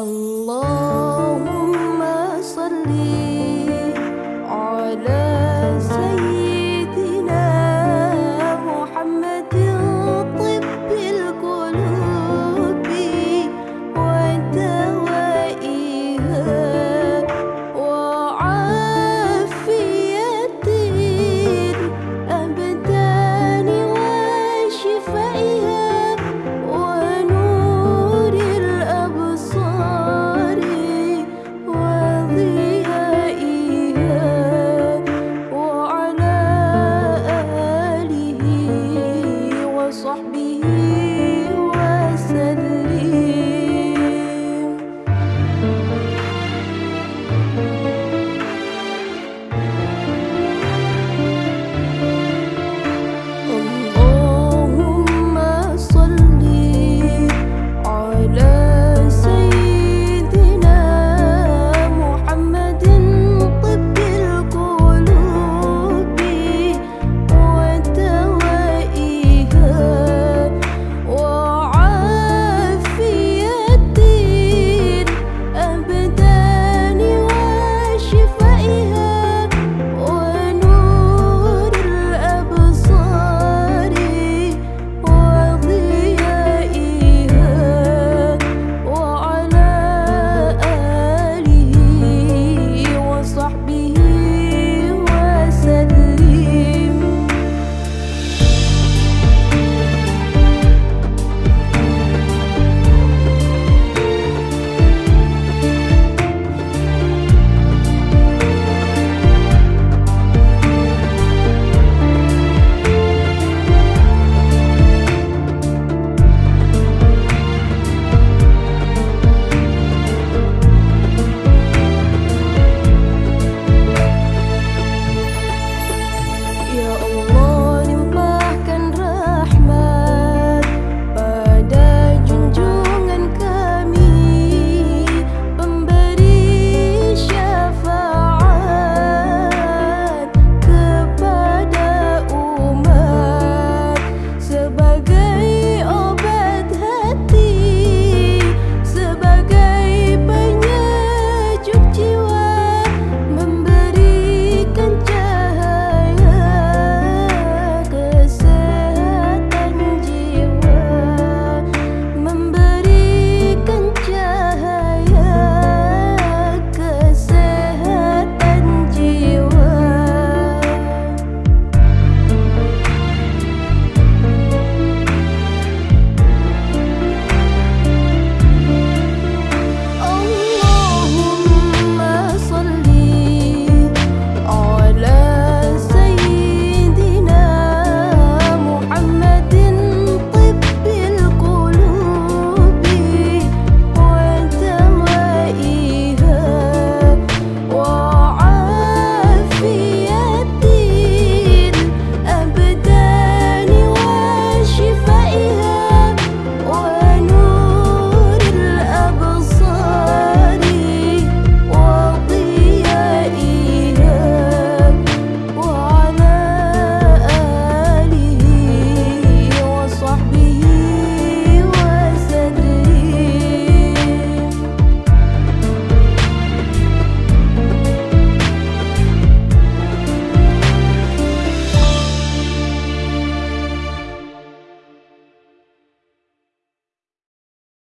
Allah.